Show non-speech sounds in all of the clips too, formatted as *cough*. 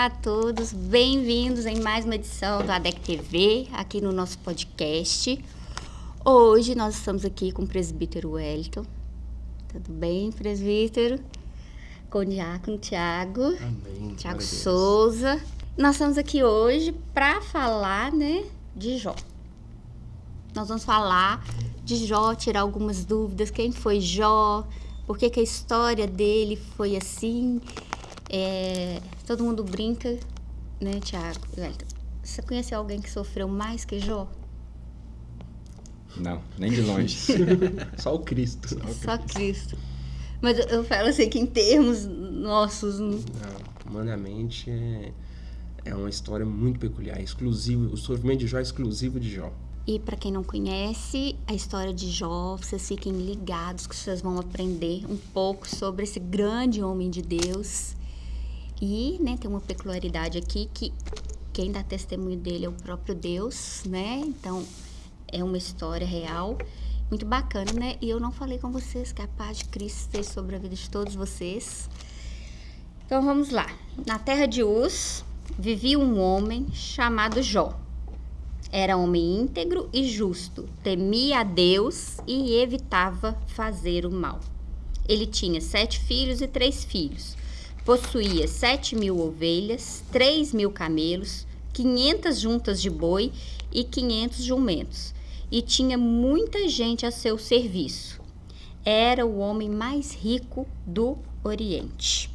Olá a todos, bem-vindos em mais uma edição do ADEC TV, aqui no nosso podcast. Hoje nós estamos aqui com o presbítero Wellington. Tudo bem, presbítero? Com o diácono Tiago. Amém. Tiago Souza. Nós estamos aqui hoje para falar, né, de Jó. Nós vamos falar de Jó, tirar algumas dúvidas. Quem foi Jó? Por que, que a história dele foi assim? É, todo mundo brinca, né, Tiago? Você conhece alguém que sofreu mais que Jó? Não, nem de longe. *laughs* Só o Cristo. Só, o Só Cristo. Mas eu, eu, falo assim que em termos nossos. Não, humanamente é, é uma história muito peculiar, exclusivo. O sofrimento de Jó é exclusivo de Jó. E para quem não conhece a história de Jó, vocês fiquem ligados que vocês vão aprender um pouco sobre esse grande homem de Deus e, né, tem uma peculiaridade aqui que quem dá testemunho dele é o próprio Deus, né? Então, é uma história real, muito bacana, né? E eu não falei com vocês que a paz de Cristo esteja sobre a vida de todos vocês. Então, vamos lá. Na terra de Uz, vivia um homem chamado Jó. Era homem íntegro e justo, temia a Deus e evitava fazer o mal. Ele tinha sete filhos e três filhos possuía sete mil ovelhas, três mil camelos, quinhentas juntas de boi e quinhentos jumentos, e tinha muita gente a seu serviço. Era o homem mais rico do Oriente.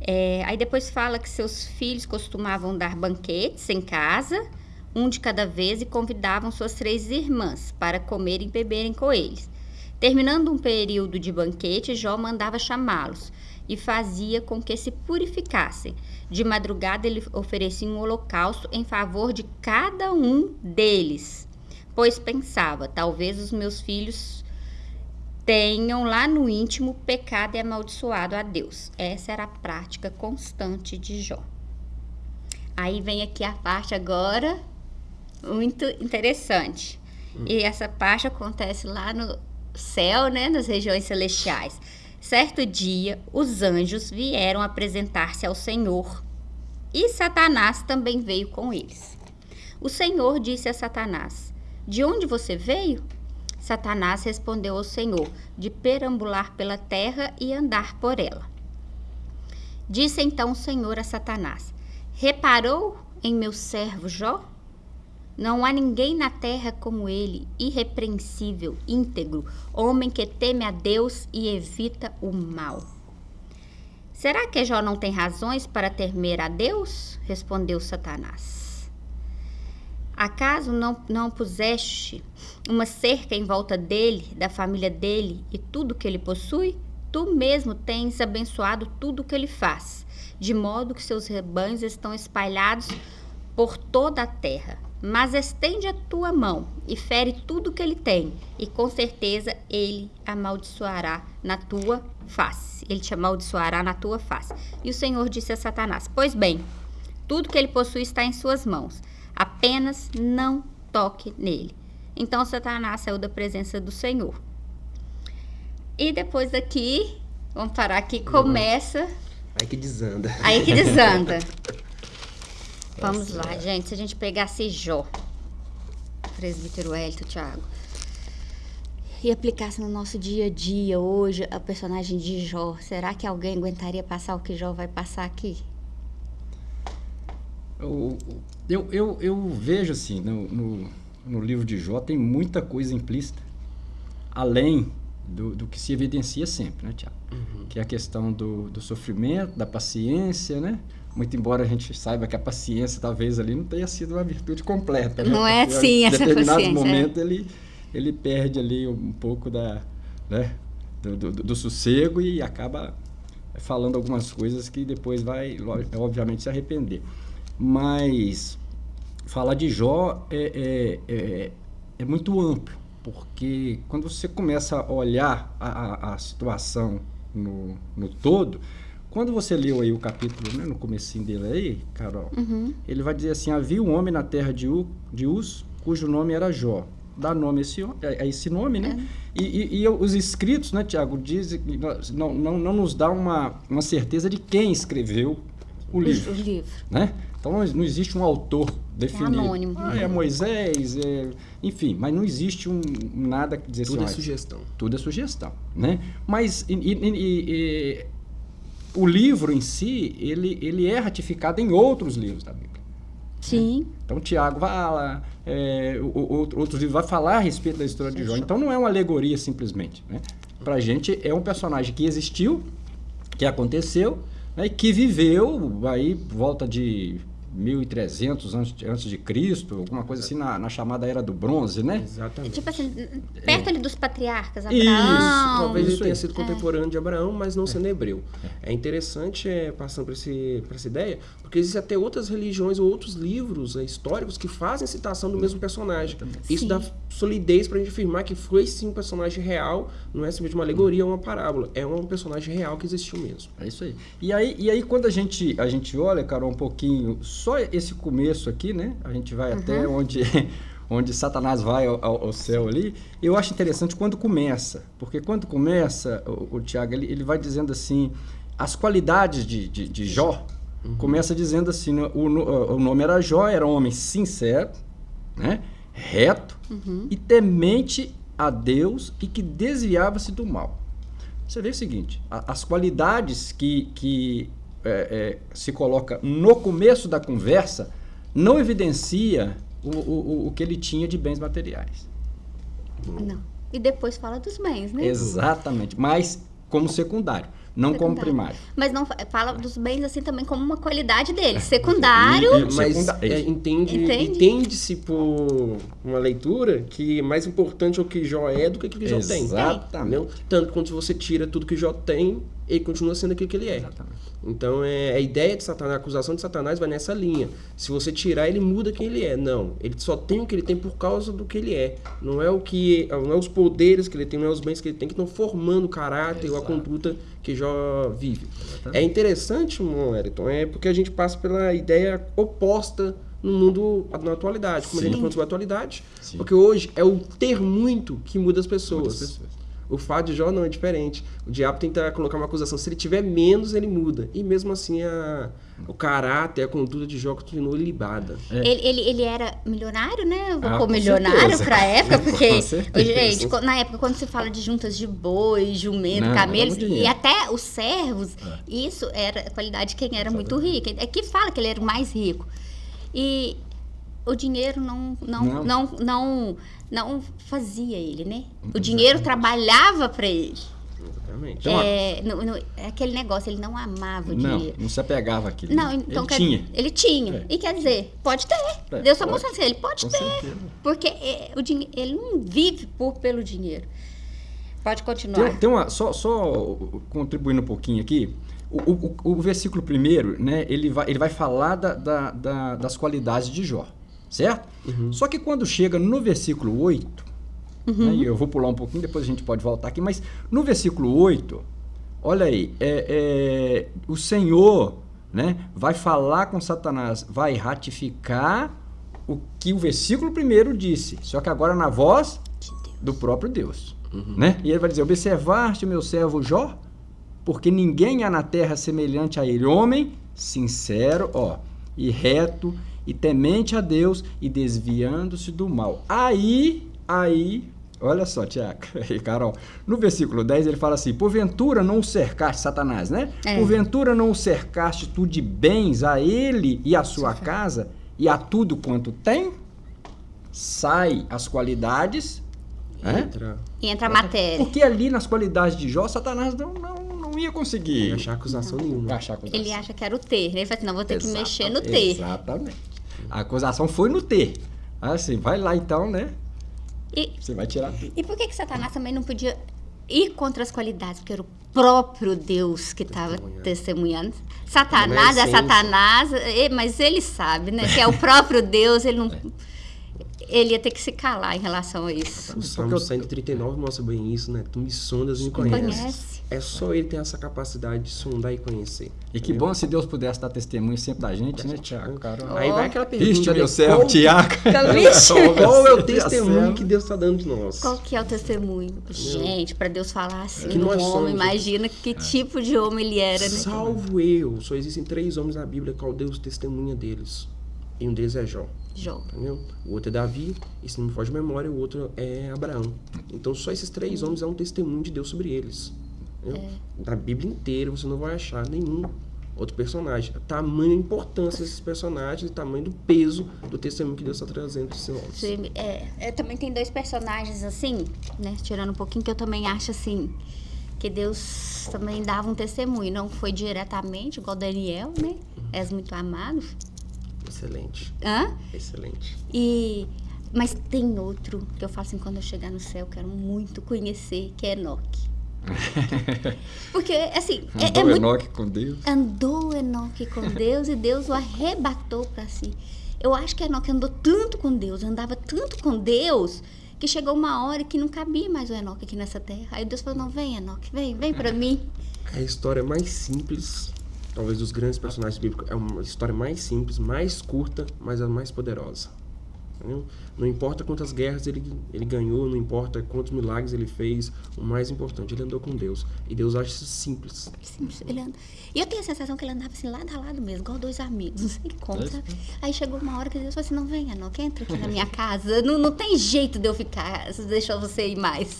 É, aí depois fala que seus filhos costumavam dar banquetes em casa, um de cada vez, e convidavam suas três irmãs para comer e beberem com eles. Terminando um período de banquete, Jó mandava chamá-los e fazia com que se purificassem. De madrugada ele oferecia um holocausto em favor de cada um deles, pois pensava: talvez os meus filhos tenham lá no íntimo pecado e amaldiçoado a Deus. Essa era a prática constante de Jó. Aí vem aqui a parte agora muito interessante. Hum. E essa parte acontece lá no céu, né, nas regiões celestiais. Certo dia, os anjos vieram apresentar-se ao Senhor e Satanás também veio com eles. O Senhor disse a Satanás: De onde você veio? Satanás respondeu ao Senhor: De perambular pela terra e andar por ela. Disse então o Senhor a Satanás: Reparou em meu servo Jó? Não há ninguém na terra como ele, irrepreensível, íntegro, homem que teme a Deus e evita o mal. Será que Jó não tem razões para temer a Deus? Respondeu Satanás. Acaso não, não puseste uma cerca em volta dele, da família dele e tudo que ele possui? Tu mesmo tens abençoado tudo que ele faz, de modo que seus rebanhos estão espalhados por toda a terra mas estende a tua mão e fere tudo que ele tem, e com certeza ele amaldiçoará na tua face. Ele te amaldiçoará na tua face. E o Senhor disse a Satanás: Pois bem, tudo que ele possui está em suas mãos, apenas não toque nele. Então Satanás saiu da presença do Senhor. E depois daqui, vamos parar aqui, começa. Aí que desanda. Aí que desanda. *laughs* Vamos lá, gente. Se a gente pegasse Jó, presbítero Hélito, Thiago, e aplicasse no nosso dia a dia hoje a personagem de Jó, será que alguém aguentaria passar o que Jó vai passar aqui? Eu, eu, eu, eu vejo assim, no, no, no, livro de Jó tem muita coisa implícita, além do, do que se evidencia sempre, né, Tiago? Uhum. Que é a questão do, do sofrimento, da paciência, né? muito embora a gente saiba que a paciência talvez ali não tenha sido uma virtude completa. Né? Não é assim essa paciência. Em determinado momento é. ele, ele perde ali um pouco da, né, do, do, do, sossego e acaba falando algumas coisas que depois vai, obviamente, se arrepender. Mas falar de Jó é, é, é, é muito amplo, porque quando você começa a olhar a, a, a situação no, no todo, quando você leu aí o capítulo, né, no comecinho dele aí, Carol, uhum. ele vai dizer assim, havia um homem na terra de, U, de Uz, cujo nome era Jó. Dá nome a esse, a esse nome, né? É. E, e, e, os escritos, né, Tiago, dizem que não, não, não nos dá uma, uma certeza de quem escreveu o livro. O livro. Né? Então não, existe um autor definido. anônimo. Ah, é Moisés, é... enfim, mas não existe um nada que dizer Tudo assim, é olha, sugestão. tudo é sugestão, né? Mas e- e- e- e- o livro em si, ele, ele é ratificado em outros livros da Bíblia. Sim. Então Tiago fala, é, outro- outros livros vai falar a respeito da história de Jó. Então não é uma alegoria simplesmente, né? Pra gente é um personagem que existiu, que aconteceu, né, e que viveu aí volta de 1300 antes, antes de Cristo, alguma coisa assim na, na chamada Era do Bronze, né? Exatamente. Tipo assim, perto ali dos patriarcas, Isso, Abraão. Talvez ele isso tenha sido contemporâneo de Abraão, mas não sendo hebreu. É interessante, é, passando por, esse, por essa ideia, porque existem até outras religiões ou outros livros é, históricos que fazem citação do mesmo personagem. Isso Sim. dá solidez pra gente afirmar que foi sim um personagem real, não é simplesmente uma alegoria ou uma parábola. É um personagem real que existiu mesmo. É isso aí. E aí, e aí quando a gente, a gente olha, Carol, um pouquinho, só esse começo aqui, né? A gente vai até onde, *laughs* onde Satanás vai ao, ao- céu ali. Eu acho interessante quando começa. Porque quando começa, o, o Tiago, ele, ele vai dizendo assim, as qualidades de, de, de Jó, começa dizendo assim, né, o, o nome era Jó, era um homem sincero, né? reto e temente a Deus e que desviava-se do mal. Você vê o seguinte, a- as qualidades que, que é, é, se coloca no começo da conversa não evidencia o, o, o que ele tinha de bens materiais. Não. E depois fala dos bens, né? Exatamente, mas como secundário, não como Secundário. primário. Mas não fa- fala dos bens assim também como uma qualidade dele. Secundário. E- e- Mas segunda- é, entende, Entende? entende-se por uma leitura que mais importante é o que Jó é do que o que Jó tem. Exatamente. Tanto quando você tira tudo que Jó tem, ele continua sendo aquilo que ele é. Exatamente. Então é, a ideia de Satanás, a acusação de Satanás vai nessa linha. Se você tirar, ele muda quem ele é. Não, ele só tem o que ele tem por causa do que ele é. Não é o que, não é os poderes que ele tem, não é os bens que ele tem que estão formando o caráter ou a Exato. conduta que Jó vive. É interessante, Wellington, é porque a gente passa pela ideia oposta no mundo na atualidade, como a gente Sim. falou sobre a atualidade. Sim. Porque hoje é o ter muito que muda as pessoas. Muitas pessoas. O fato de Jó não é diferente. O diabo tenta colocar uma acusação. Se ele tiver menos, ele muda. E mesmo assim, a, o caráter, a conduta de Jó continua ilibada. É. Ele, ele, ele era milionário, né? Vou Ah, pôr com milionário certeza. pra época, porque, Com certeza. gente, na época, quando se fala de juntas de boi, jumento, Não, camelos, e até os servos, isso era a qualidade de quem era muito rico. É que fala que ele era o mais rico. E o dinheiro não, não, Não. não, não, não, fazia ele, né? O dinheiro trabalhava pra ele. Exatamente. Então, É, no- no- é aquele negócio, ele não amava o Não, dinheiro. não se apegava àquilo. Não, então ele quer- tinha. Ele tinha. É. E quer dizer, pode ter. É, Deus está pode. mostrando assim, ele pode Com ter. certeza. Porque é, o ele não vive por, pelo dinheiro. Pode continuar. Tem, tem uma, só, só contribuindo um pouquinho aqui, o, o, o versículo primeiro, né, ele vai, ele vai falar da, da- da- das qualidades de Jó, certo? Só que quando chega no versículo 8, né, e eu vou pular um pouquinho, depois a gente pode voltar aqui, mas no versículo 8, olha aí, é, é, o Senhor né, vai falar com Satanás, vai ratificar o que o versículo primeiro disse, só que agora na voz do próprio Deus. Né? E ele vai dizer: Observaste o meu servo Jó? Porque ninguém há na terra semelhante a ele, homem sincero, ó, e reto, e temente a Deus, e desviando-se do mal. Aí, aí, olha só, Tiago *laughs* e Carol, no versículo 10 ele fala assim: Porventura não o cercaste, Satanás, né? É. Porventura não o cercaste tu de bens a ele e a sua casa, e a tudo quanto tem? Sai as qualidades? Entra E entra a matéria. Porque ali nas qualidades de Jó, Satanás não, não, não ia conseguir e achar acusação nenhuma. achar acusação. Ele acha que era o ter. né? Ele fala assim, não, vou ter que mexer no ter. Exatamente. A acusação foi no ter. Assim, vai lá então, né? E, Você vai tirar tudo. e por que, que Satanás também não podia ir contra as qualidades? Porque era o próprio Deus que estava Testemunhando. testemunhando. Satanás é essência. Satanás, mas ele sabe, né? Que é o próprio Deus, ele não... *laughs* ele ia ter que se calar em relação a isso. O Salmo 139 mostra bem isso, né? Tu me sondas e me Conhece. conheces. É só ele ter essa capacidade de sondar e conhecer. E que bom se Deus pudesse dar testemunho sempre da gente, né, Tiago? Aí vai aquela pergunta. Viste, né? *laughs* meu servo, Qual- Tiago. Qual é o testemunho que Deus está dando de nós? Qual que é o testemunho? Gente, para Deus falar assim, Que um nós homem, somos. imagina que tipo de homem ele era, né? Salvo eu, só existem três homens na Bíblia qual Deus testemunha deles. E um deles é Jó. Jó. Entendeu? O outro é Davi, e se não me foge de memória, o outro é Abraão. Então só esses três homens é um testemunho de Deus sobre eles. Entendeu? Na Bíblia inteira você não vai achar nenhum outro personagem. Tamanho a importância desses personagens e tamanho do peso do testemunho que Deus está trazendo para homens. Sim, É, é, também tem dois personagens assim, né? Tirando um pouquinho que eu também acho assim que Deus também dava um testemunho, não foi diretamente igual Daniel, né? És muito amado. Excelente, Hã? excelente. E mas tem outro que eu falo assim quando eu chegar no céu, eu quero muito conhecer, que é Enoque. *laughs* Porque assim, é, é Andou muito Enoque com Deus. andou Enoque com Deus e Deus o arrebatou para si. Eu acho que Enoque andou tanto com Deus, andava tanto com Deus, que chegou uma hora que não cabia mais o Enoque aqui nessa terra. Aí Deus falou: Não, vem, Enoque, vem, vem para mim. É a história mais simples, talvez dos grandes personagens bíblicos, é uma história mais simples, mais curta, mas a mais poderosa. Entendeu? Não importa quantas guerras ele, ele ganhou, não importa quantos milagres ele fez, o mais importante, ele andou com Deus. E Deus acha isso simples. Simples, ele anda- E eu tenho a sensação que ele andava assim, lado a lado mesmo, igual dois amigos, não sei como, sabe? Aí chegou uma hora que Deus falou assim: Não, vem, Enoque, entra aqui na minha casa. Não, não tem jeito de eu ficar, deixou você ir mais.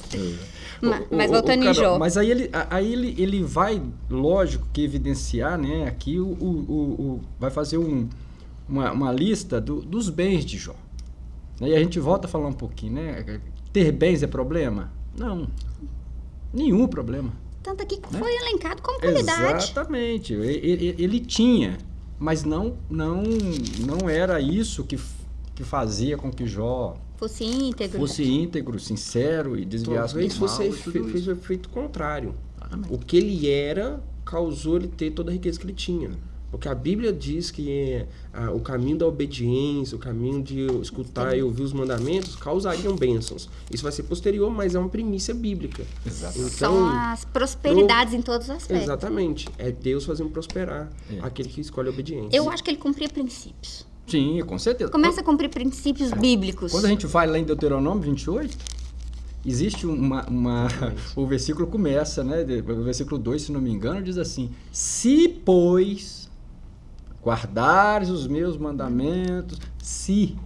Ma- O- Mas o- voltando o em Jó. Mas aí ele, aí ele, ele vai, lógico, que evidenciar, né? Aqui o, o, o- o- vai fazer um, uma, uma lista do- dos bens de Jó. E a gente volta a falar um pouquinho, né? Ter bens é problema? Não. Nenhum problema. Tanto aqui que Né? foi elencado como qualidade. Exatamente. Ele, ele tinha, mas não, não, não era isso que, que fazia com que Jó Fosse íntegro. fosse íntegro, sincero e desviasse Talvez fosse fez o efeito contrário. Exatamente. O que ele era causou ele ter toda a riqueza que ele tinha. Porque a Bíblia diz que ah, o caminho da obediência, o caminho de escutar e ouvir os mandamentos causariam bênçãos. Isso vai ser posterior, mas é uma primícia bíblica. Exato. Então, São as prosperidades em todos os aspectos. Exatamente. É Deus fazendo prosperar É. aquele que escolhe a obediência. Eu acho que ele cumpria princípios. Sim, com certeza. Começa a cumprir princípios bíblicos. Quando a gente vai lá em Deuteronômio 28, existe uma. uma *laughs* o versículo começa, né? O versículo 2, se não me engano, diz assim: Se, pois, guardares os meus mandamentos, se.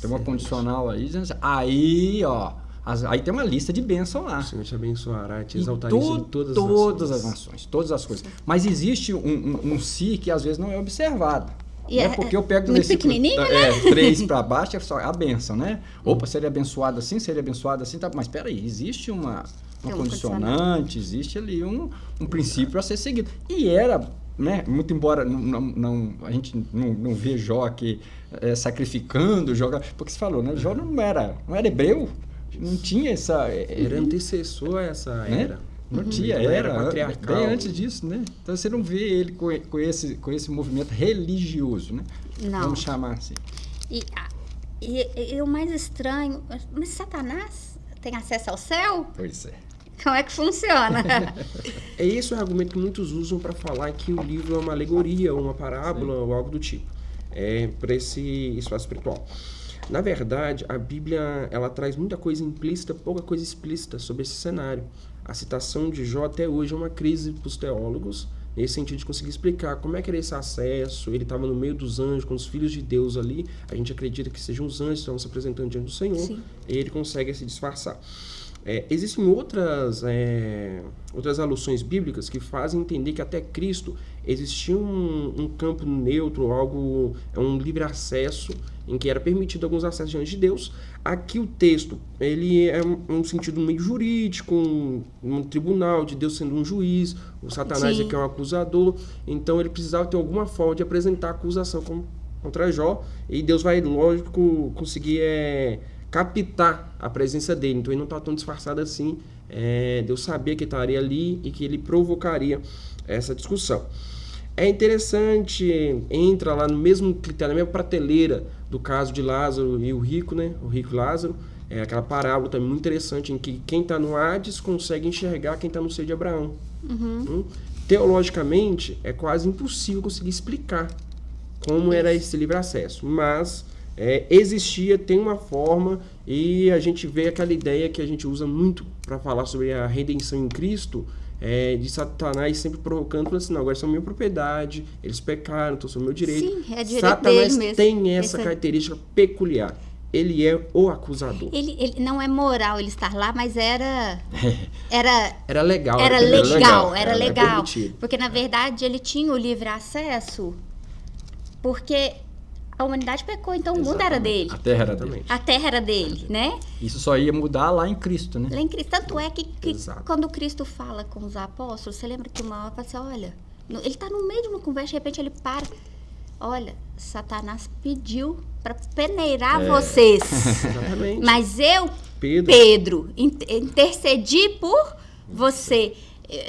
Tem uma Certo. condicional aí, assim, aí, ó. as- aí tem uma lista de bênçãos lá. O Senhor te abençoará, te Em exaltará to- em todas, todas as as nações. nações, todas as coisas. Mas existe um, um, um si que às vezes não é observado. E né? é- Porque eu pego do muito versículo pequenininho, é, 3 para baixo, é só a benção, né? Opa, seria abençoado assim, seria abençoado assim, tá? mas peraí, existe uma, uma um condicionante, existe ali um, um princípio a ser seguido. E era, né, muito embora não, não, não- a gente não, não vê Jó aqui é, sacrificando, joga, porque você falou, né? Jó não era, não era hebreu, não tinha essa... é, Era antecessor a essa né? era. Não Uhum. tinha, era, era patriarcal. bem antes disso, né? Então você não vê ele com, com, esse, com esse movimento religioso, né? Não. Vamos chamar assim. E, e- e o mais estranho, mas Satanás tem acesso ao céu? Pois é. Como é que funciona? *laughs* É esse o argumento que muitos usam para falar que o livro é uma alegoria, ou uma parábola, ou algo do tipo, é, para esse espaço espiritual. Na verdade, a Bíblia ela traz muita coisa implícita, pouca coisa explícita sobre esse cenário. A citação de Jó até hoje é uma crise para os teólogos, nesse sentido de conseguir explicar como é que era esse acesso. Ele estava no meio dos anjos, com os filhos de Deus ali. A gente acredita que sejam os anjos que estão se apresentando diante do Senhor. Sim. E ele consegue se disfarçar. É, existem outras, é, outras alusões bíblicas que fazem entender que até Cristo existia um, um campo neutro, algo, é um livre acesso, em que era permitido alguns acessos diante de Deus. Aqui o texto, ele é um, um sentido meio jurídico, um, um tribunal de Deus sendo um juiz, o Satanás Sim. aqui é um acusador, então ele precisava ter alguma forma de apresentar acusação com- contra Jó, e Deus vai, lógico, conseguir é, captar a presença dele. Então ele não está tão disfarçado assim. É, Deus sabia que estaria ali e que ele provocaria essa discussão. É interessante, entra lá no mesmo critério, na mesma prateleira do caso de Lázaro e o rico, né? O rico Lázaro. É aquela parábola também muito interessante em que quem está no Hades consegue enxergar quem está no seio de Abraão. Hum? Teologicamente, é quase impossível conseguir explicar como era esse livre acesso, mas é, existia, tem uma forma e a gente vê aquela ideia que a gente usa muito para falar sobre a redenção em Cristo, é, de Satanás sempre provocando, falando assim, não, agora são minha propriedade, eles pecaram, então são meu direito. Sim, é direito Satanás tem essa Essa- característica peculiar. Ele é o acusador. Ele, ele não é moral ele estar lá, mas era. *laughs* Era. Era legal. Era permitido. legal, era Era legal. Porque, na verdade, ele tinha o livre acesso porque a humanidade pecou, então o mundo era dele. A terra era dele. Exatamente. A terra era dele, né? Isso só ia mudar lá em Cristo, né? Lá em Cristo. Tanto é que, que quando Cristo fala com os apóstolos, você lembra que uma hora fala assim, olha, ele está no meio de uma conversa, de repente ele para. Olha, Satanás pediu para peneirar vocês. *laughs* Exatamente. Mas eu, Pedro. Pedro, in- intercedi por você.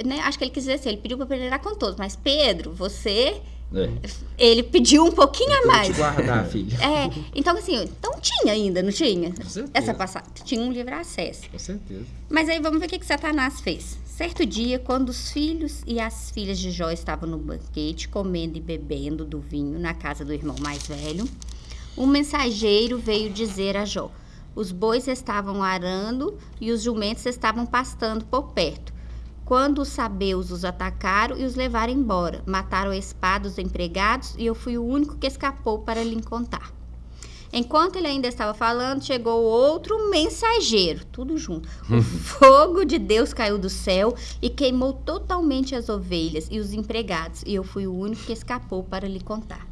Né, Acho que ele quis dizer assim, ele pediu para peneirar com todos, mas Pedro, você, É. ele pediu um pouquinho a mais. guardar, *laughs* filho. É, então assim, então tinha ainda, não tinha? certeza. Essa passagem, tinha um livre acesso. Com certeza. Mas aí vamos ver o que, que Satanás fez. Certo dia, quando os filhos e as filhas de Jó estavam no banquete, comendo e bebendo do vinho na casa do irmão mais velho, um mensageiro veio dizer a Jó: Os bois estavam arando e os jumentos estavam pastando por perto. Quando os sabeus os atacaram e os levaram embora, mataram a espada os empregados e eu fui o único que escapou para lhe contar. Enquanto ele ainda estava falando, chegou outro mensageiro, tudo junto. O *laughs* fogo de Deus caiu do céu e queimou totalmente as ovelhas e os empregados, e eu fui o único que escapou para lhe contar.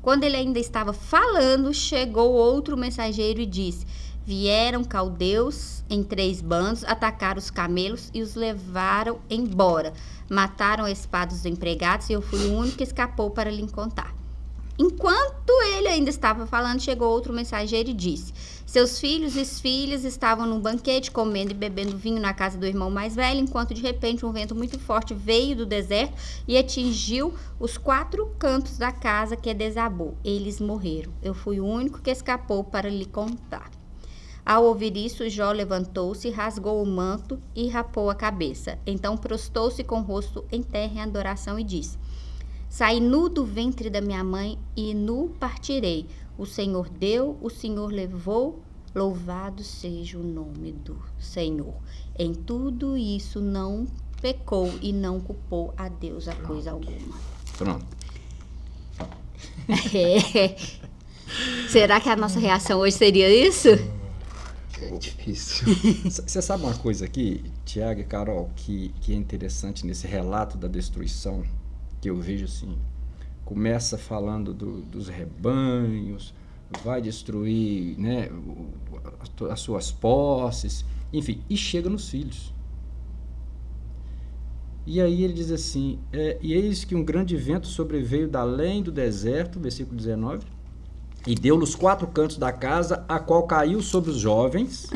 Quando ele ainda estava falando, chegou outro mensageiro e disse: Vieram caldeus em três bandos, atacaram os camelos e os levaram embora. Mataram a espada dos empregados e eu fui o único que escapou para lhe contar. Enquanto ele ainda estava falando, chegou outro mensageiro e disse: Seus filhos e filhas estavam num banquete, comendo e bebendo vinho na casa do irmão mais velho, enquanto de repente um vento muito forte veio do deserto e atingiu os quatro cantos da casa que desabou. Eles morreram. Eu fui o único que escapou para lhe contar. Ao ouvir isso, Jó levantou-se, rasgou o manto e rapou a cabeça. Então prostou-se com o rosto em terra em adoração e disse: Saí nu do ventre da minha mãe e nu partirei. O Senhor deu, o Senhor levou. Louvado seja o nome do Senhor. Em tudo isso não pecou e não culpou a Deus a coisa alguma. Pronto. *laughs* É. Será que a nossa reação hoje seria isso? É difícil. *laughs* Você sabe uma coisa aqui, Tiago e Carol, que, que é interessante nesse relato da destruição, que eu vejo assim, começa falando do- dos rebanhos, vai destruir né, as suas posses, enfim, e chega nos filhos. E aí ele diz assim, é, e eis que um grande vento sobreveio da além do deserto, versículo 19, e deu nos quatro cantos da casa, a qual caiu sobre os jovens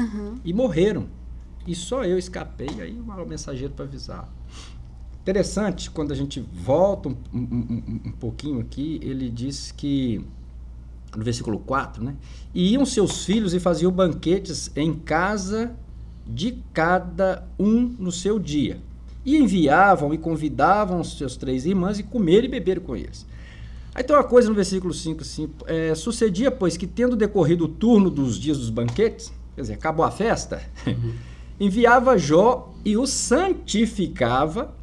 e morreram. E só eu escapei, aí o mensageiro para avisar. Interessante, quando a gente volta um, um- um- um pouquinho aqui, ele diz que, no versículo 4, né? E iam seus filhos e faziam banquetes em casa de cada um no seu dia. E enviavam e convidavam os seus três irmãs e comer e beber com eles. Aí tem uma coisa no versículo 5, assim, é, sucedia, pois, que tendo decorrido o turno dos dias dos banquetes, quer dizer, acabou a festa, *laughs* enviava Jó e o santificava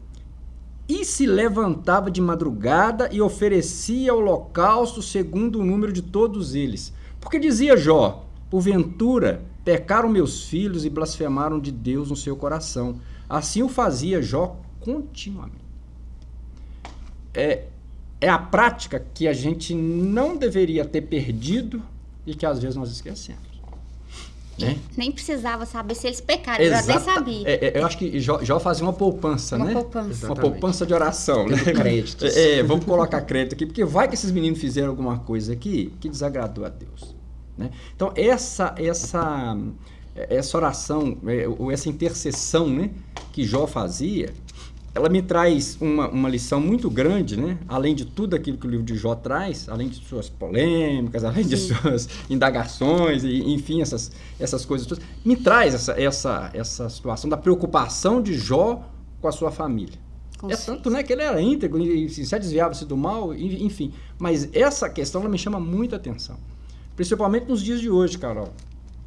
e se levantava de madrugada e oferecia holocausto segundo o número de todos eles. Porque dizia Jó, porventura pecaram meus filhos e blasfemaram de Deus no seu coração. Assim o fazia Jó continuamente. É, é a prática que a gente não deveria ter perdido e que às vezes nós esquecemos. Né? Nem precisava saber se eles pecaram, eu já nem Exata- sabia. é, é, eu acho que Jó, Jó fazia uma poupança, Uma né? poupança. Uma Exatamente. poupança de oração, né? Tendo créditos. É, é, vamos colocar crédito aqui, porque vai que esses meninos fizeram alguma coisa aqui que desagradou a Deus. Né? Então, essa, essa, essa oração, é, ou essa intercessão né, que Jó fazia, ela me traz uma, uma lição muito grande, né? Além de tudo aquilo que o livro de Jó traz, além de suas polêmicas, além Sim. de suas indagações, e, enfim, essas, essas coisas todas, me traz essa, essa, essa situação da preocupação de Jó com a sua família. Com é tanto né, que ele era íntegro e se desviava-se do mal, enfim. Mas essa questão ela me chama muita atenção. Principalmente nos dias de hoje, Carol.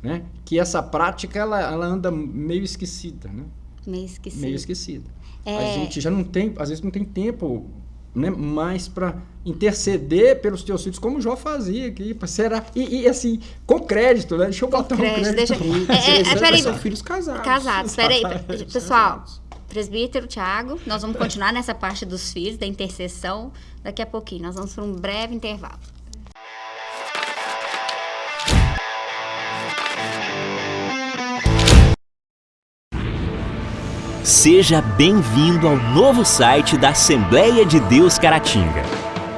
Né? Que essa prática ela, ela anda meio esquecida. Né? Meio esquecida. Meio esquecida. É... A gente já não tem, às vezes não tem tempo né, mais para interceder pelos teus filhos, como o Jó fazia aqui, será e, e, assim, com crédito, né? Deixa eu botar com um crédito. Deixa... *laughs* É, é, é, são filhos casados. Casados, peraí, *laughs* pessoal, presbítero Tiago, nós vamos continuar nessa parte dos filhos, da intercessão, daqui a pouquinho, nós vamos para um breve intervalo. Seja bem-vindo ao novo site da Assembleia de Deus Caratinga.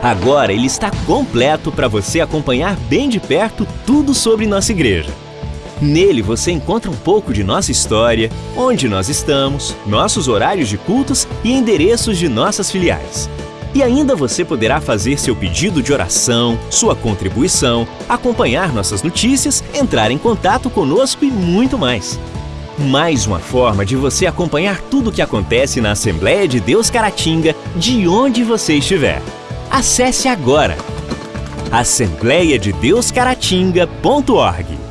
Agora ele está completo para você acompanhar bem de perto tudo sobre nossa igreja. Nele você encontra um pouco de nossa história, onde nós estamos, nossos horários de cultos e endereços de nossas filiais. E ainda você poderá fazer seu pedido de oração, sua contribuição, acompanhar nossas notícias, entrar em contato conosco e muito mais mais uma forma de você acompanhar tudo o que acontece na Assembleia de Deus Caratinga, de onde você estiver. Acesse agora assembleiadedeuscaratinga.org.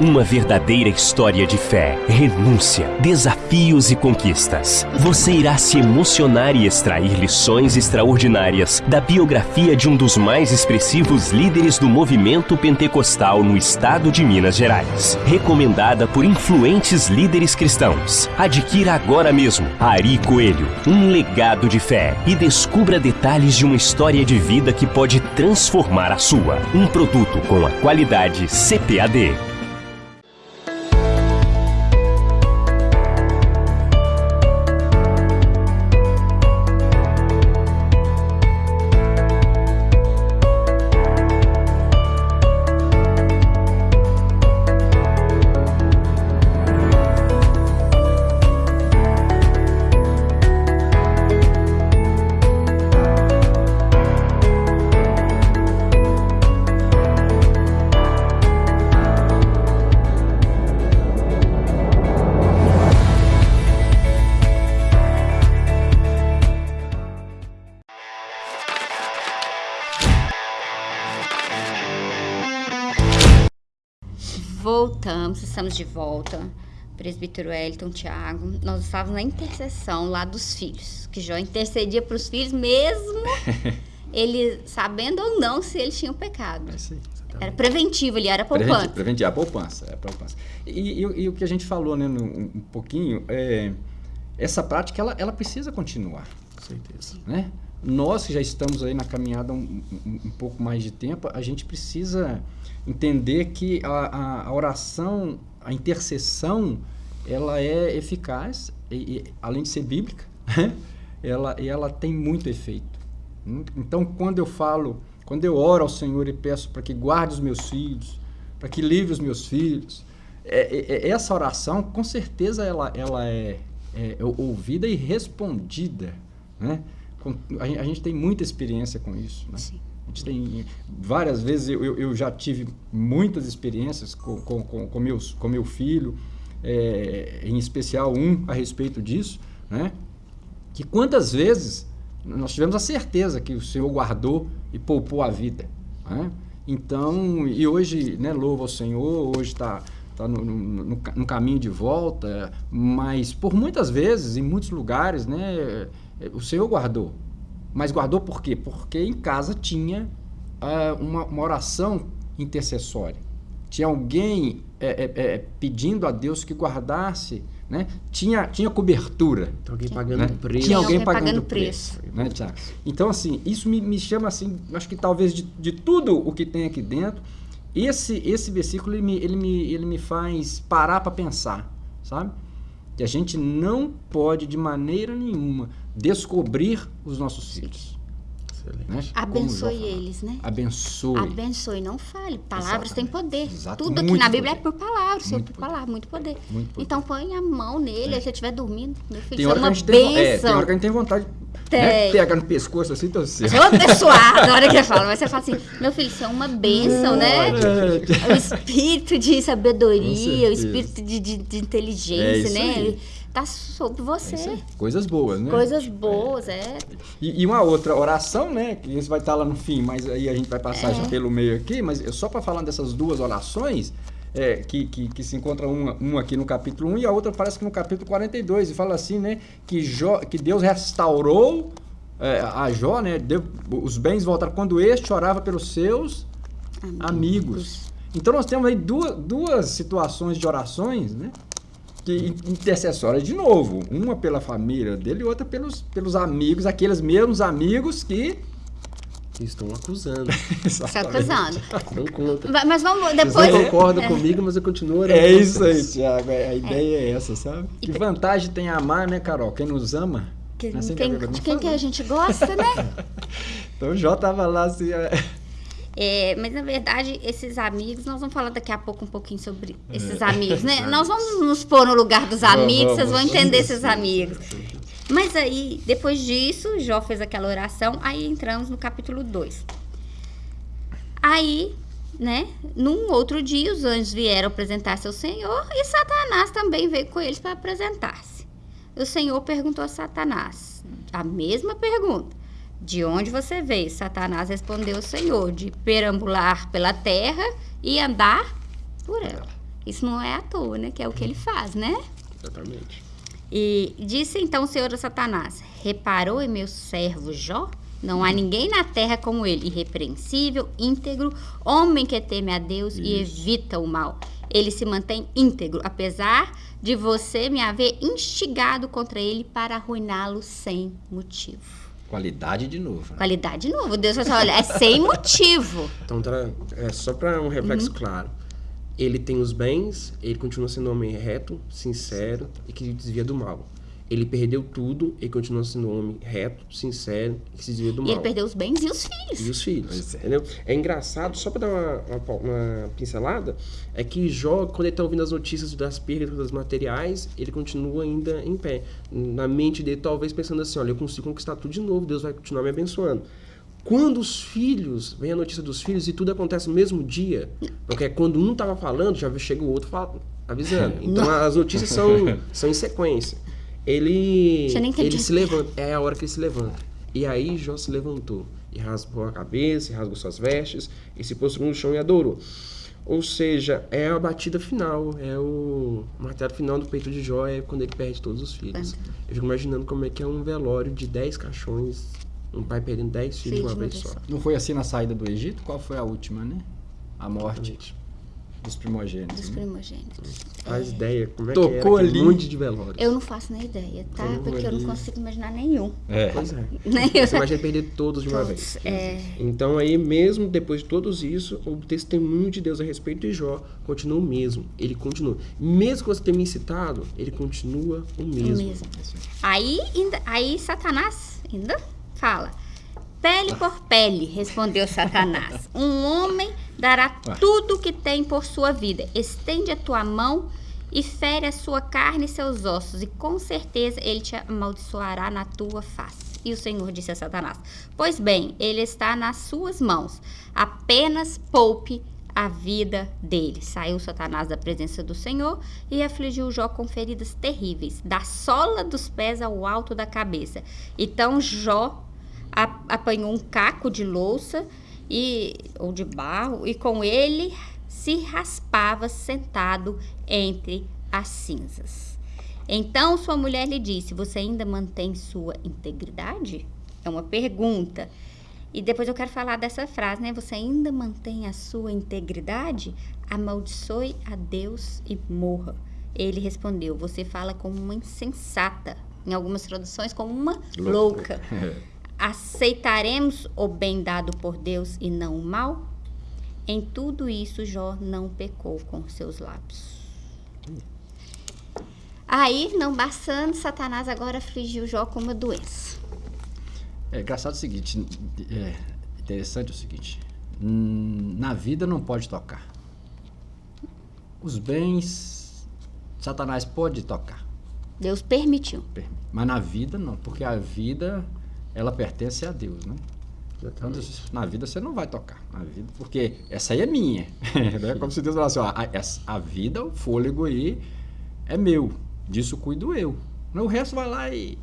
Uma verdadeira história de fé, renúncia, desafios e conquistas. Você irá se emocionar e extrair lições extraordinárias da biografia de um dos mais expressivos líderes do movimento pentecostal no estado de Minas Gerais. Recomendada por influentes líderes cristãos. Adquira agora mesmo Ari Coelho, um legado de fé e descubra detalhes de uma história de vida que pode transformar a sua. Um produto com a qualidade CPAD. Estamos de volta. Presbítero Elton, Tiago, nós estávamos na intercessão lá dos filhos, que Jó intercedia para os filhos mesmo, *laughs* ele sabendo ou não se eles tinham pecado. É era preventivo ali, era poupança. Preventivo, a poupança, é a poupança. E, e, e, o que a gente falou, né, no, um pouquinho, é, essa prática, ela, ela precisa continuar. Com certeza. Né? Nós que já estamos aí na caminhada um, um, um pouco mais de tempo, a gente precisa entender que a, a, oração, a intercessão, ela é eficaz, e, e, além de ser bíblica, *laughs* ela, ela tem muito efeito. Então, quando eu falo, quando eu oro ao Senhor e peço para que guarde os meus filhos, para que livre os meus filhos, é, é, é, essa oração, com certeza, ela, ela é, é ouvida e respondida. Né? A, a, gente tem muita experiência com isso. Né? Sim. A gente tem várias vezes, eu, eu já tive muitas experiências com, com, com, com, meus, com meu filho, é, em especial um a respeito disso, né? que quantas vezes nós tivemos a certeza que o Senhor guardou e poupou a vida. Né? Então, e hoje, né, louva ao Senhor, hoje está tá no, no, no, no, caminho de volta, mas por muitas vezes, em muitos lugares, né, o Senhor guardou. Mas guardou por quê? Porque em casa tinha uh, uma, uma, oração intercessória. Tinha alguém é, é, é, pedindo a Deus que guardasse, né? tinha, tinha cobertura. Tinha alguém pagando né? preço. Tinha alguém pagando, pagando preço. preço né, Então, assim, isso me, me chama assim, acho que talvez de, de tudo o que tem aqui dentro, esse, esse versículo ele me, ele, me, ele me faz parar para pensar, sabe? Que a gente não pode de maneira nenhuma descobrir os nossos filhos. Né? Abençoe eles, né? Abençoe. Abençoe, não fale. Palavras têm Exatamente. poder. Exato. Tudo aqui Muito na Bíblia poder. é por palavras, Muito por poder. palavra, muito poder. Muito poder. Então põe a mão nele, aí você estiver dormindo, meu filho, Tem isso é hora, que a uma gente tem, é, tem bênção. hora que a gente tem vontade de Tem. né, pegar no pescoço assim, torcer. Sou abençoado, na hora que eu falo. Mas você fala assim, meu filho, isso é uma bênção, né? É, O espírito de sabedoria, o espírito de, de- de É inteligência, isso né? aí. Tá sobre você. É. Coisas boas, né? Coisas boas, é. E, e uma outra oração, né? Que isso vai estar lá no fim, mas aí a gente vai passar É. já pelo meio aqui, mas só para falar dessas duas orações, é, que, que, que se encontra uma, uma aqui no capítulo 1 e a outra parece que no capítulo 42, e fala assim, né? Que, Jó, que Deus restaurou é, a Jó, né? Deu, os bens voltaram quando este orava pelos seus amigos. Então nós temos aí duas, duas situações de orações, né? Que intercessórias de novo, uma pela família dele e outra pelos, pelos amigos, aqueles mesmos amigos que estão acusando. *laughs* Está acusando. Não contra. Va- Mas vamos Vocês depois. não concordam comigo, mas eu continuo É isso aí, vocês. Tiago. A ideia é essa, sabe? Que vantagem tem amar, né, Carol? Quem nos ama. Que- Assim quem- que a Bíblia de quem que a gente gosta, né? *laughs* Então o Jó tava lá assim. É, É, mas na verdade, esses amigos, nós vamos falar daqui a pouco um pouquinho sobre esses amigos, né? *laughs* Nós vamos nos pôr no lugar dos amigos, vocês vão vamos. entender esses amigos. Mas aí, depois disso, Jó fez aquela oração, aí entramos no capítulo 2. Aí, né, num outro dia, os anjos vieram apresentar-se ao Senhor e Satanás também veio com eles para apresentar-se. O Senhor perguntou a Satanás a mesma pergunta. De onde você veio? Satanás respondeu ao Senhor, de perambular pela terra e andar por ela. Isso não é à toa, né? Que é o que ele faz, né? Exatamente. E disse então o Senhor a Satanás: Reparou em meu servo Jó? Não há ninguém na terra como ele, irrepreensível, íntegro, homem que teme a Deus e evita o mal. Ele se mantém íntegro, apesar de você me haver instigado contra ele para arruiná-lo sem motivo. Qualidade de novo. né? Qualidade de novo. Deus vai falar, olha, é sem *laughs* motivo. Então, é só para um reflexo Uhum. claro. Ele tem os bens, ele continua sendo um homem reto, sincero e que desvia do mal. Ele perdeu tudo e continua sendo um homem reto, sincero e que se desvia do E mal. ele perdeu os bens e os filhos. E os filhos, é. entendeu? É engraçado, só para dar uma, uma, uma pincelada, é que Jó, quando ele tá ouvindo as notícias das perdas das materiais, ele continua ainda em pé. Na mente dele, talvez pensando assim, olha, eu consigo conquistar tudo de novo, Deus vai continuar me abençoando. Quando os filhos, vem a notícia dos filhos e tudo acontece no mesmo dia, porque quando um tava falando, já chega o outro fala- avisando. *laughs* Então as notícias são, são em sequência. Ele, ele se levanta, é a hora que ele se levanta. E aí Jó se levantou e rasgou a cabeça, e rasgou suas vestes, e se prostrou no chão e adorou. Ou seja, é a batida final, é o martelo final do peito de Jó, é quando ele perde todos os filhos. Eu fico imaginando como é que é um velório de 10 caixões, um pai perdendo 10 filhos de uma vez só. Não foi assim na saída do Egito? Qual foi a última, né? A morte dos primogênitos. Dos né? primogênitos. Faz ideia como é Tocou que era aquele ali. monte de velório. Eu não faço nem ideia, tá? Como Porque eu não ali. consigo imaginar nenhum. É. Pois é. *laughs* Nem eu. Você imagina perder todos de uma Todos, vez. é. Então aí mesmo depois de todos isso, o testemunho de Deus a respeito de Jó continua o mesmo. Ele continua. Mesmo que você tenha me citado, ele continua o mesmo. mesmo. Aí, ainda- aí Satanás ainda fala. Pele por pele, respondeu Satanás. Um homem dará tudo o que tem por sua vida. Estende a tua mão e fere a sua carne e seus ossos, e com certeza ele te amaldiçoará na tua face. E o Senhor disse a Satanás: Pois bem, ele está nas suas mãos. Apenas poupe a vida dele. Saiu Satanás da presença do Senhor e afligiu Jó com feridas terríveis, da sola dos pés ao alto da cabeça. Então Jó apanhou um caco de louça e ou de barro e com ele se raspava sentado entre as cinzas. Então sua mulher lhe disse: Você ainda mantém sua integridade? É uma pergunta. E depois eu quero falar dessa frase, né? Você ainda mantém a sua integridade? Amaldiçoe a Deus e morra. Ele respondeu: Você fala como uma insensata. Em algumas traduções, como uma louca. *laughs* Aceitaremos o bem dado por Deus e não o mal? Em tudo isso, Jó não pecou com seus lábios. Aí, não bastando, Satanás agora afligiu Jó com uma doença. É engraçado o seguinte, é interessante o seguinte, hum, na vida não pode tocar. Os bens, Satanás pode tocar, Deus permitiu. mas na vida não, porque a vida, ela pertence a Deus, né? Então, na vida você não vai tocar, na vida, porque essa aí é minha. *laughs* né? Como se Deus falasse, ó, a, a vida, o fôlego aí é meu, disso cuido eu. O resto vai lá e,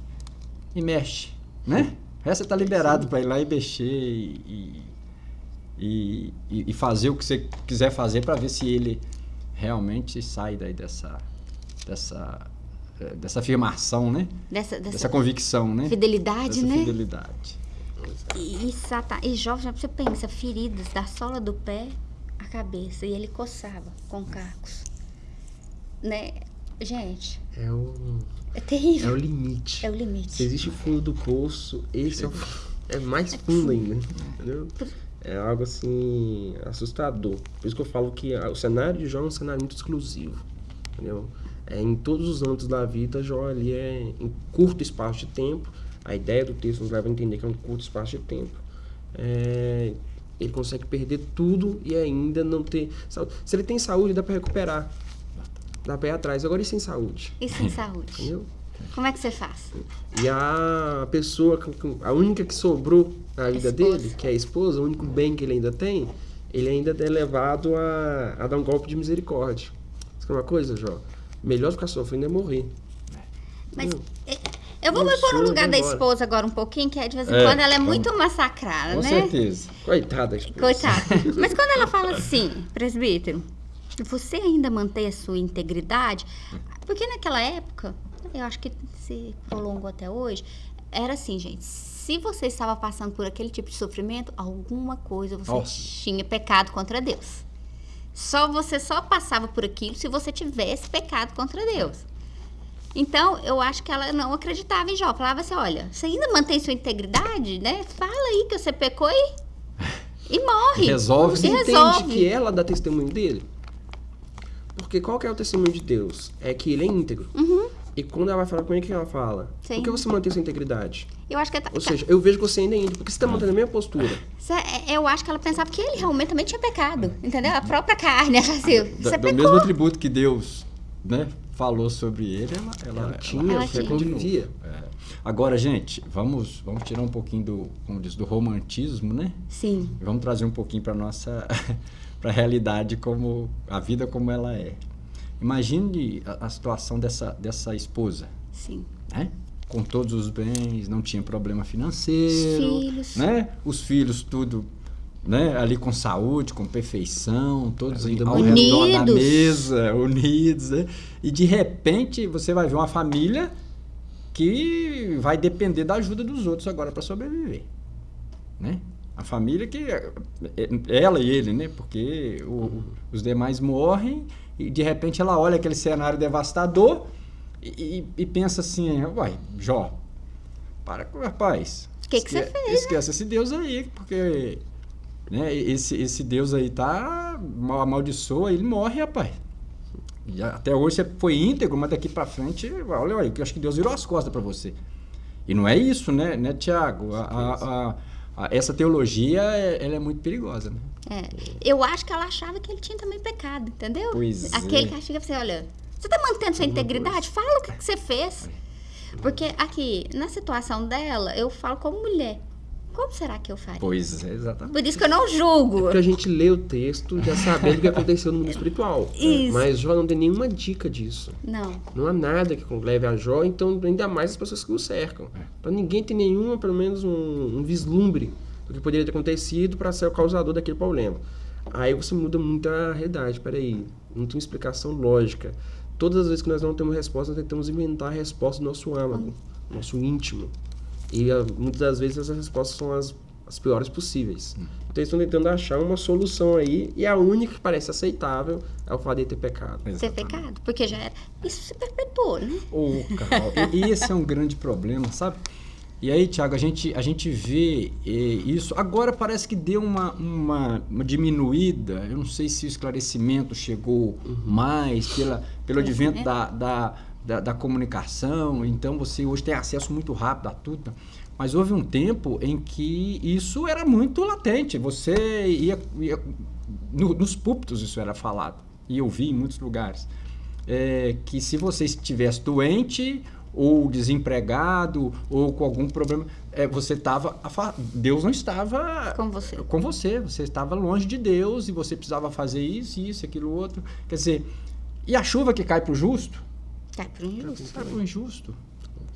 e mexe, né? O resto está liberado para ir lá e mexer e, e, e- fazer o que você quiser fazer para ver se ele realmente sai daí dessa, dessa, dessa afirmação, né? Dessa, dessa, Dessa convicção, né? fidelidade, Dessa né? fidelidade. E, e, Satan, e Jó, já você pensa, feridas da sola do pé à cabeça. E ele coçava com cacos. Né? Gente, É o, é é terrível. o limite. É o limite. Se existe fundo do poço, esse é, o, é mais fundo ainda, entendeu? É algo assim assustador. Por isso que eu falo que o cenário de Jó é um cenário muito exclusivo, entendeu? É, em todos os âmbitos da vida, Jó ali é em curto espaço de tempo. A ideia do texto nos leva a entender que é um curto espaço de tempo. É, ele consegue perder tudo e ainda não ter saúde. Se ele tem saúde, dá para recuperar. Dá para ir atrás. Agora e sem saúde? E sem saúde. Entendeu? Como é que você faz? E a pessoa, a única que sobrou na vida dele, que é a esposa, o único bem que ele ainda tem, ele ainda é levado a, a dar um golpe de misericórdia. É uma coisa, Jó? Melhor ficar sofrendo é morrer. Mas é, eu vou me pôr no lugar da embora. esposa agora um pouquinho, que é de vez em É, quando ela é vamos. muito massacrada, Com né? certeza. Coitada da esposa. Coitada. *laughs* Mas quando ela fala assim, presbítero, você ainda mantém a sua integridade? Porque naquela época, eu acho que se prolongou até hoje, era assim, gente. Se você estava passando por aquele tipo de sofrimento, alguma coisa você Nossa. tinha pecado contra Deus. Só você só passava por aquilo se você tivesse pecado contra Deus. Então, eu acho que ela não acreditava em Jó. Falava assim: olha, você ainda mantém sua integridade, né? Fala aí que você pecou e, *laughs* e morre. Resolve. Você E entende resolve. que ela dá testemunho dele? Porque qual que é o testemunho de Deus? É que ele é íntegro. E quando ela vai falar, como é que ela fala? Sim. Por que você mantém sua integridade? Eu acho que tá- Ou seja, eu vejo que você ainda é íntegro. Porque você está mantendo a mesma postura. É, eu acho que ela pensava que ele realmente também tinha pecado, entendeu? A própria carne, ela assim, Da- você do pecou. mesmo atributo que Deus né, falou sobre ele, ela, ela, Ela tinha, ela você tinha. convivia. É. Agora, gente, vamos, vamos tirar um pouquinho do, como diz, do romantismo, né? Sim, E vamos trazer um pouquinho para nossa *laughs* para a realidade como a vida como ela é. Imagine a, a situação dessa dessa esposa, sim. né? Com todos os bens, não tinha problema Os financeiro, filhos. né? Os filhos tudo, né? Ali com saúde, com perfeição, todos A vida ao Unidos. redor da mesa, unidos, né? E de repente você vai ver uma família que vai depender da ajuda dos outros agora para sobreviver, né? A família que é- é- ela e ele, né? Porque o- os demais morrem e de repente ela olha aquele cenário devastador e, e- e pensa assim, uai, Jó, para com rapaz. O que que você fez, né?" Esquece esse Deus aí, porque né, esse, esse Deus aí tá mal amaldiçoa, ele morre, rapaz. E até hoje você foi íntegro, mas daqui pra frente, olha aí, que eu acho que Deus virou as costas pra você. E não é isso, né, né Tiago? A- a- a- essa teologia, é- ela é muito perigosa, né? É. Eu acho que ela achava que ele tinha também pecado, entendeu? Pois Aquele é. que chega e fala assim, olha, você tá mantendo sua integridade? Fala o que, que você fez. Porque aqui, na situação dela, eu falo como mulher. Como será que eu faria? Pois é, exatamente. Por isso que eu não julgo. Porque a gente lê o texto já sabendo o que aconteceu no mundo espiritual. *laughs* Isso. Mas Jó não tem nenhuma dica disso. Não. Não há nada que leve a Jó, então ainda mais as pessoas que o cercam. Então ninguém tem nenhuma, pelo menos um, um vislumbre do que poderia ter acontecido para ser o causador daquele problema. Aí você muda muito a realidade. Peraí, não tem uma explicação lógica. Todas as vezes que nós não temos resposta, nós tentamos inventar a resposta do nosso âmago, nosso íntimo. E ah, muitas das vezes essas respostas são as, as piores possíveis. Então eles estão tentando achar uma solução aí, e a única que parece aceitável é o fato de ter pecado. Ser pecado. Porque já era. Isso se perpetuou, né? Ô, Carol, e e esse é um grande problema, sabe? E aí, Tiago, a gente, a gente vê eh, isso. Agora parece que deu uma, uma, uma diminuída. Eu não sei se o esclarecimento chegou mais pela, pelo advento da, da, da, da comunicação. Então você hoje tem acesso muito rápido a tudo. Mas houve um tempo em que isso era muito latente. Você ia. ia no- nos púlpitos isso era falado. E eu vi em muitos lugares. É, que se você estivesse doente, ou desempregado, ou com algum problema, é, você estava. Deus não estava Com você. com você. Você estava longe de Deus e você precisava fazer isso, isso, aquilo, outro. Quer dizer, e a chuva que cai para o justo? Cai pro injusto. Cai para o injusto.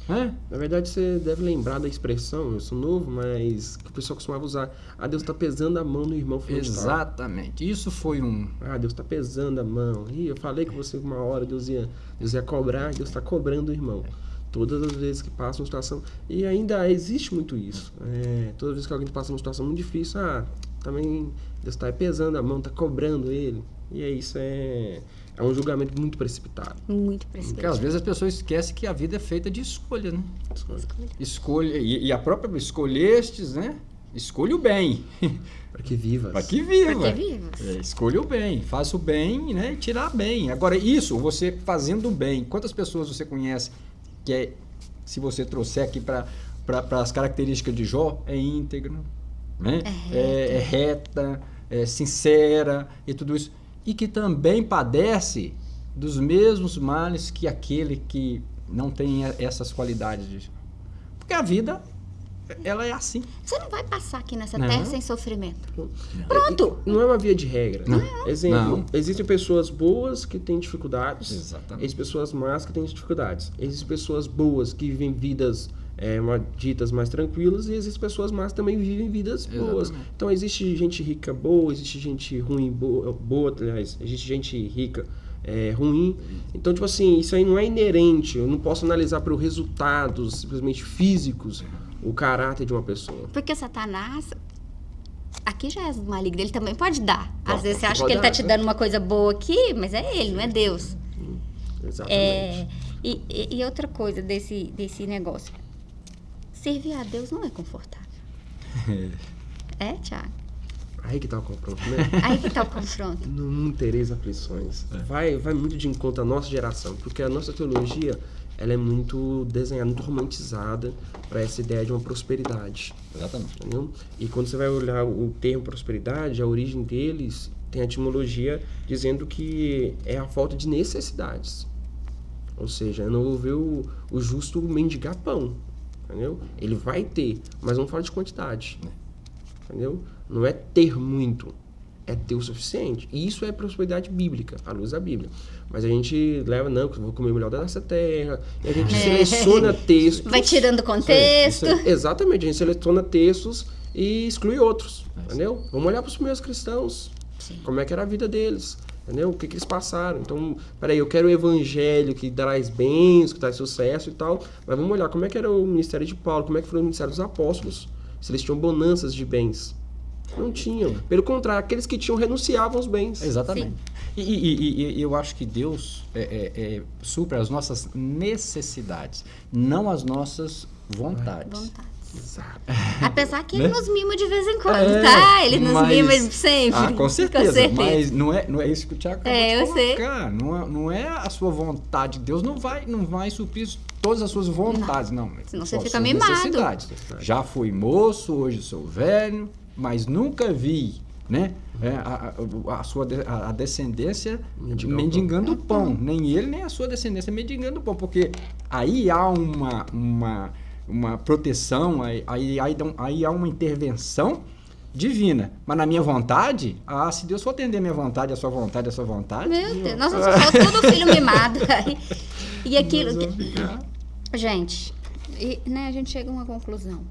Né? Na verdade, você deve lembrar da expressão, eu sou novo, mas que o pessoal costumava usar. Ah, Deus está pesando a mão no irmão fulano. Exatamente. Isso foi um. Ah, Deus está pesando a mão. Ih, eu falei que você uma hora Deus ia, Deus ia cobrar, Deus está cobrando o irmão. Todas as vezes que passa uma situação. E ainda existe muito isso. É, toda vez que alguém passa uma situação muito difícil, ah, também Deus está pesando a mão, está cobrando ele. E é isso, é, é um julgamento muito precipitado. Muito Porque às precipitado. vezes as pessoas esquecem que a vida é feita de escolha, né? Escolha. E, e a própria escolhestes, né? Escolha o bem. *laughs* Para que vivas. Para que viva. Para que vivas. É, escolha o bem, faça o bem, né? E tirar bem. Agora, isso, você fazendo o bem, quantas pessoas você conhece que é, se você trouxer aqui para as características de Jó, é íntegro, né? É, é reta, é sincera e tudo isso. E que também padece dos mesmos males que aquele que não tem essas qualidades. de- Porque a vida, ela é assim. Você não vai passar aqui nessa Não. terra sem sofrimento. Pronto! Não é uma via de regra. Não. Exemplo, Não. existem pessoas boas que têm dificuldades. Exatamente. Existem pessoas más que têm dificuldades. Existem pessoas boas que vivem vidas é, uma- ditas mais tranquilas e existem pessoas más também vivem vidas boas. Exatamente. Então existe gente rica boa, existe gente ruim boa, boa aliás, existe gente rica é, ruim. Então, tipo assim, isso aí não é inerente. Eu não posso analisar pelos resultados simplesmente físicos o caráter de uma pessoa. Porque Satanás. Aqui já é maligno, ele também pode dar. Às Pode, vezes você acha que ele tá dar, te né? dando uma coisa boa aqui, mas é ele, não é Deus. Exatamente. É, e, e- e outra coisa desse, desse negócio. Servir a Deus não é confortável. É, Tiago? Aí que tá o confronto, né? *laughs* Aí que tá o confronto. Não tereis aflições. Vai, vai muito de encontro à nossa geração, porque a nossa teologia ela é muito desenhada, muito romantizada para essa ideia de uma prosperidade. Exatamente. Entendeu? E quando você vai olhar o termo prosperidade, a origem deles tem a etimologia dizendo que é a falta de necessidades. Ou seja, não vou ver o, o justo mendigar pão. Entendeu? Ele vai ter, mas não fala de quantidade. Entendeu? Não é ter muito, é ter o suficiente. E isso é prosperidade bíblica, à luz da Bíblia. Mas a gente leva, não, que eu vou comer o melhor da nossa terra. E a gente seleciona *laughs* textos. Vai tirando contexto. isso Exatamente, a gente seleciona textos e exclui outros, entendeu? Vamos olhar para os primeiros cristãos, Sim. como é que era a vida deles, entendeu? O que, que eles passaram. Então, peraí, eu quero o evangelho que traz bens, que traz sucesso e tal, mas vamos olhar como é que era o ministério de Paulo, como é que foi o ministério dos apóstolos, se eles tinham bonanças de bens. Não tinham. Pelo contrário, aqueles que tinham renunciavam aos bens. Exatamente. E, e- e- e eu acho que Deus é, é, é, supre as nossas necessidades, não as nossas vontades. Vontades. Exato. Apesar que Né? ele nos mima de vez em quando, É, tá? Ele nos mas- mima sempre. Ah, com certeza, Com certeza. Mas não é, não é isso que o Tiago acabou É, de eu sei. colocar. Não é, não é a sua vontade. Deus não vai, não vai suprir todas as suas vontades, não. Senão Só você fica mimado. Já fui moço, hoje sou velho, mas nunca vi, né? é, a, a- a sua de- a, descendência Mendigar o mendigando o pão. Nem ele, nem a sua descendência mendigando o pão. Porque aí há uma, uma, uma proteção, aí, aí, aí, aí há uma intervenção divina. Mas na minha vontade, ah, se Deus for atender a minha vontade, a sua vontade, a sua vontade. Meu Deus, nós somos só tudo filho mimado. *laughs* e aquilo. Gente, e, né, a gente chega a uma conclusão.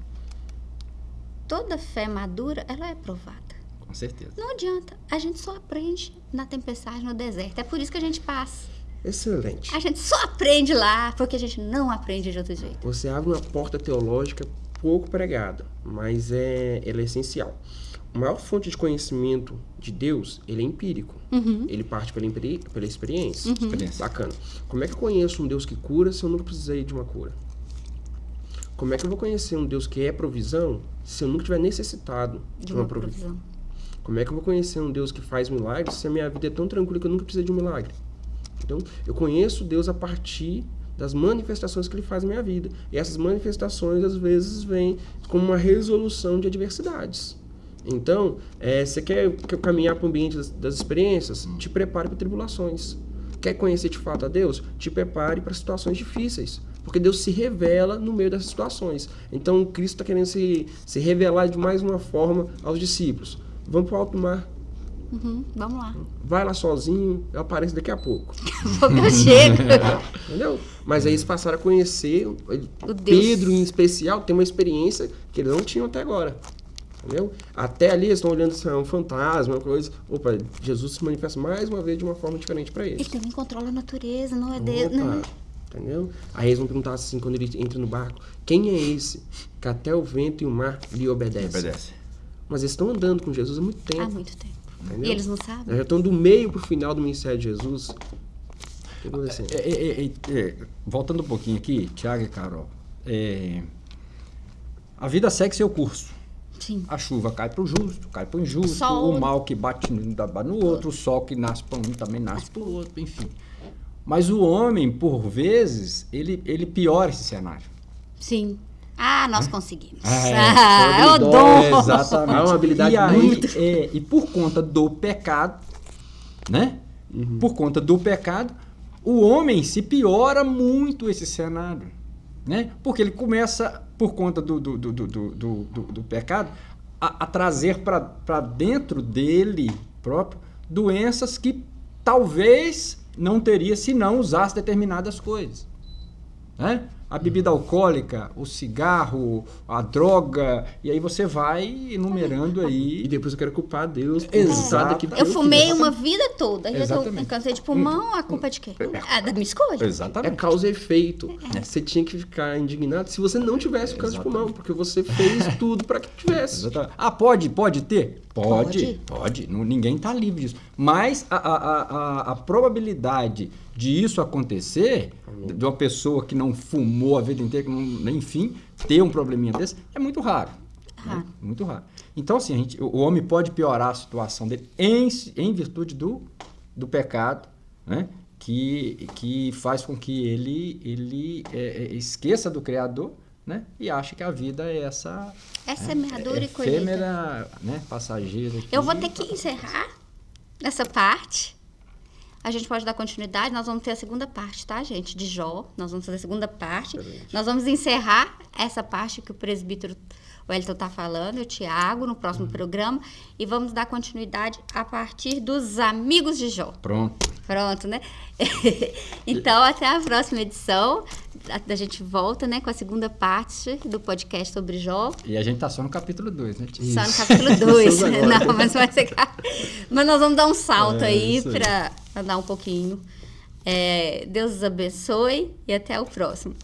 Toda fé madura, ela é provada. Com certeza. Não adianta. A gente só aprende na tempestade, no deserto. É por isso que a gente passa. Excelente. A gente só aprende lá, porque a gente não aprende de outro jeito. Você abre uma porta teológica pouco pregada, mas é, ela é essencial. A maior fonte de conhecimento de Deus, ele é empírico. Ele parte pela, pela experiência. Experiência. Bacana. Como é que eu conheço um Deus que cura se eu nunca precisei de uma cura? Como é que eu vou conhecer um Deus que é provisão se eu nunca tiver necessitado de, De uma, uma provisão? provisão. Como é que eu vou conhecer um Deus que faz milagres se a minha vida é tão tranquila que eu nunca precisei de um milagre? Então, eu conheço Deus a partir das manifestações que ele faz na minha vida. E essas manifestações, às vezes, vêm como uma resolução de adversidades. Então, é, você quer, caminhar para o ambiente das, das experiências? Te prepare para tribulações. Quer conhecer de fato a Deus? Te prepare para situações difíceis. Porque Deus se revela no meio dessas situações. Então, Cristo está querendo se, se revelar de mais uma forma aos discípulos. Vamos para o alto mar. Uhum, vamos lá. Vai lá sozinho, eu apareço daqui a pouco. *laughs* Porque eu chego. *laughs* Entendeu? Mas aí eles passaram a conhecer. O Deus. Pedro, em especial, tem uma experiência que eles não tinham até agora. Entendeu? Até ali eles estão olhando se é um fantasma, uma coisa. Opa, Jesus se manifesta mais uma vez de uma forma diferente para eles. Ele também controla a natureza, não é Deus. Não. Opa, entendeu? Aí eles vão perguntar assim quando ele entra no barco: quem é esse que até o vento e o mar lhe obedecem? Obedece. Mas eles estão andando com Jesus há muito tempo. Há muito tempo. Entendeu? E eles não sabem? Já estão do meio pro final do ministério de Jesus. O tá acontecendo? É, é, é, é, voltando um pouquinho aqui, Tiago e Carol. é, a vida segue seu curso. Sim. A chuva cai para o justo, cai para o injusto, Sol. o mal que bate no, no outro, o sol que nasce para um também nasce para o outro, enfim. Mas o homem, por vezes, ele, ele piora esse cenário. Sim. Ah, nós conseguimos. É, ah, é o dom. Exatamente. É uma habilidade e aí, muito- é, e por conta do pecado, né? Por conta do pecado, o homem se piora muito esse cenário, né? Porque ele começa, por conta do, do, do, do, do, do- do- do pecado, a, a trazer para dentro dele próprio doenças que talvez não teria se não usasse determinadas coisas né? A bebida alcoólica, o cigarro, a droga, e aí você vai enumerando E aí. depois eu quero culpar Deus por Exato. que Eu eu fumei fiz. uma vida toda. Já tô cansei de pulmão, a culpa é de quem? Ah, da minha escolha. É Exatamente. causa e efeito. Você tinha que ficar indignado se você não tivesse câncer de pulmão, porque você fez tudo para que tivesse. Exatamente. Ah, pode, pode ter? Pode, Pode. pode. Ninguém está livre disso. Mas a, a, a, a- probabilidade de isso acontecer, de uma pessoa que não fumou a vida inteira, que não, enfim, ter um probleminha desse, é muito raro. né? Raro. Muito raro. Então, assim, a gente, o o homem pode piorar a situação dele em, em virtude do, do pecado, né? Que, que faz com que ele, ele é, é, esqueça do Criador, né? E ache que a vida é essa É semeadura e colheita. efêmera, né? Passageira. aqui. Eu vou ter que encerrar essa parte. A gente pode dar continuidade. Nós vamos ter a segunda parte, tá, gente? De Jó. Nós vamos fazer a segunda parte. Nós vamos encerrar essa parte que o presbítero Wellington está falando, o Tiago, no próximo programa. E vamos dar continuidade a partir dos amigos de Jó. Pronto. Pronto, né? *laughs* então, até a próxima edição. A, a gente volta, né, com a segunda parte do podcast sobre Jó. E a gente tá só no capítulo 2, né? Tia? Só no capítulo *laughs* 2. Estamos agora. *laughs* Não, mas vai ser. Mas nós vamos dar um salto É, aí. para andar um pouquinho. É, Deus os abençoe e até o próximo.